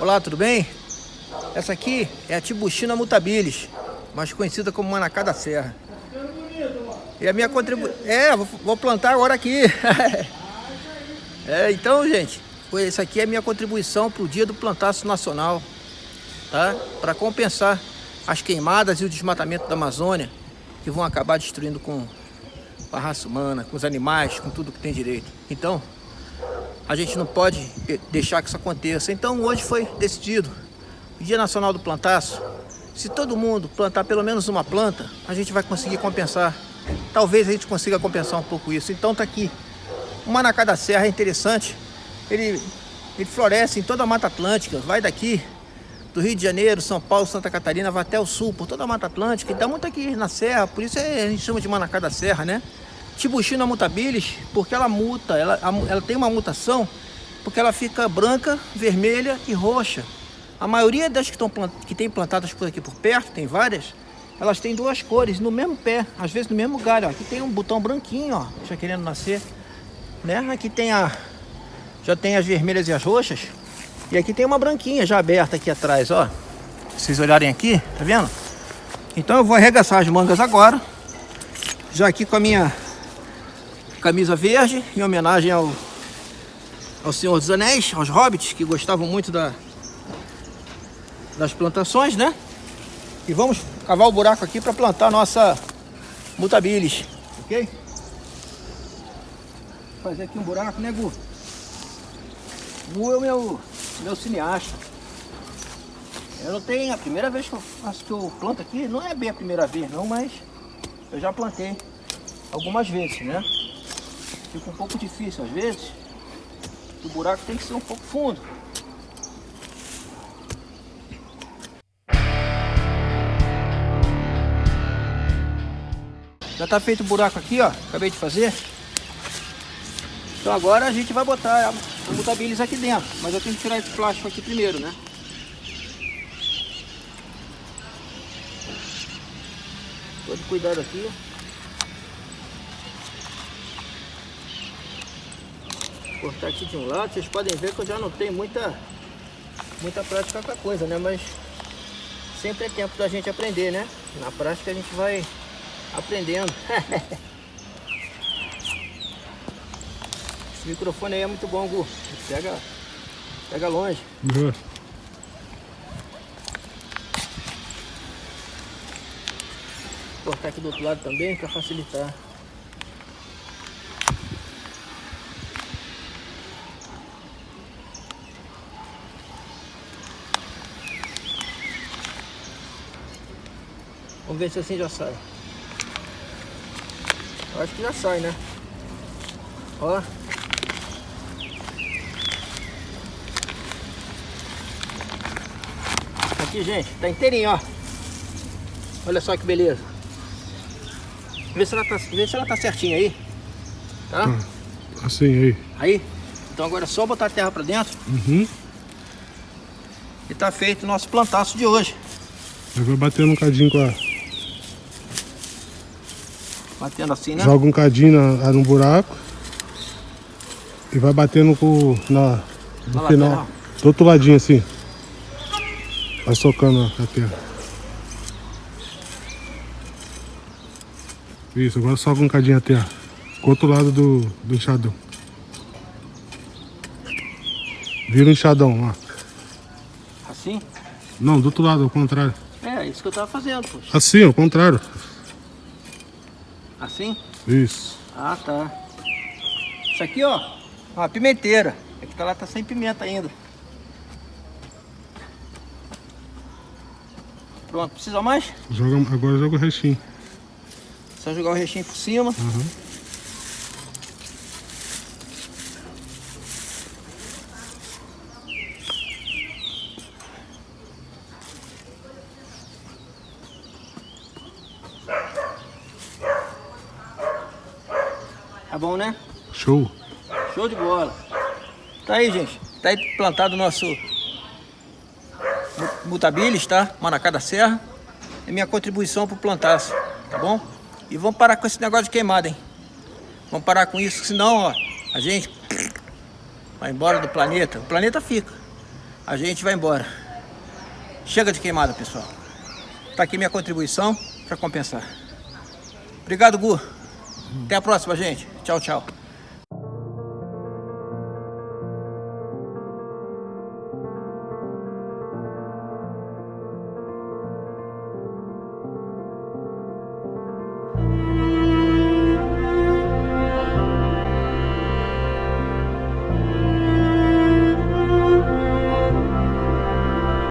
Olá, tudo bem? Essa aqui é a Tibuchina mutabilis, mais conhecida como Manacá da Serra. E a minha contribuição... É, vou plantar agora aqui. é, então, gente, essa aqui é a minha contribuição para o dia do plantaço nacional. Tá? Para compensar as queimadas e o desmatamento da Amazônia, que vão acabar destruindo com a raça humana, com os animais, com tudo que tem direito. Então, a gente não pode deixar que isso aconteça. Então hoje foi decidido, o Dia Nacional do Plantaço, se todo mundo plantar pelo menos uma planta, a gente vai conseguir compensar. Talvez a gente consiga compensar um pouco isso. Então tá aqui, o Manacá da Serra é interessante, ele, ele floresce em toda a Mata Atlântica, vai daqui do Rio de Janeiro, São Paulo, Santa Catarina, vai até o sul, por toda a Mata Atlântica, e dá muito aqui na Serra, por isso é, a gente chama de Manacá da Serra, né? Tibuchina mutabilis, porque ela muta, ela, ela tem uma mutação, porque ela fica branca, vermelha e roxa. A maioria das que, estão que tem plantadas por aqui por perto, tem várias, elas têm duas cores no mesmo pé, às vezes no mesmo galho. Ó. Aqui tem um botão branquinho, ó, já querendo nascer. Né? Aqui tem a. Já tem as vermelhas e as roxas. E aqui tem uma branquinha já aberta aqui atrás, ó. Vocês olharem aqui, tá vendo? Então eu vou arregaçar as mangas agora. Já aqui com a minha camisa verde, em homenagem ao, ao Senhor dos Anéis, aos hobbits, que gostavam muito da, das plantações, né? E vamos cavar o buraco aqui para plantar a nossa mutabilis, ok? Fazer aqui um buraco, né, Gu? Gu é o meu, meu cineasta. Eu não tenho, a primeira vez que eu, que eu planto aqui, não é bem a primeira vez não, mas eu já plantei algumas vezes, né? Fica um pouco difícil às vezes. O buraco tem que ser um pouco fundo. Já está feito o buraco aqui, ó. Acabei de fazer. Então agora a gente vai botar a mutabilis aqui dentro. Mas eu tenho que tirar esse plástico aqui primeiro, né? Todo cuidado aqui, ó. Cortar aqui de um lado. Vocês podem ver que eu já não tenho muita, muita prática com a coisa, né? Mas sempre é tempo da gente aprender, né? Na prática a gente vai aprendendo. Esse microfone aí é muito bom, Gu. Pega, pega longe. Boa. cortar aqui do outro lado também para facilitar. Vamos ver se assim já sai. Eu acho que já sai, né? Ó. Aqui, gente, tá inteirinho, ó. Olha só que beleza. Vê se ela tá, vê se ela tá certinha aí. Tá? Ah, assim aí. Aí? Então agora é só botar a terra pra dentro. Uhum. E tá feito o nosso plantaço de hoje. Eu vou bater um cadinho com a Batendo assim, né? Joga um cadinho na, no buraco. E vai batendo com, na, no Olha final. Lá, do outro ladinho assim. Vai socando a terra. Isso, agora soca um cadinho a terra. Com o outro lado do, do enxadão. Vira o enxadão, ó. Assim? Não, do outro lado, ao contrário. É, isso que eu tava fazendo, poxa. Assim, ao contrário. Assim? Isso. Ah, tá. Isso aqui, ó, uma pimenteira. É que tá lá, tá sem pimenta ainda. Pronto, precisa mais? Joga, agora joga o restinho. Só jogar o restinho por cima. Uhum. Tá bom, né? Show. Show de bola. Tá aí, gente. Tá aí plantado o nosso mutabilis, tá? Manacá da Serra. É minha contribuição pro plantaço, tá bom? E vamos parar com esse negócio de queimada, hein? Vamos parar com isso, senão, ó, a gente vai embora do planeta. O planeta fica. a gente vai embora. Chega de queimada, pessoal. Tá aqui minha contribuição para compensar. Obrigado, Gu. Até a próxima, gente. Tchau, tchau.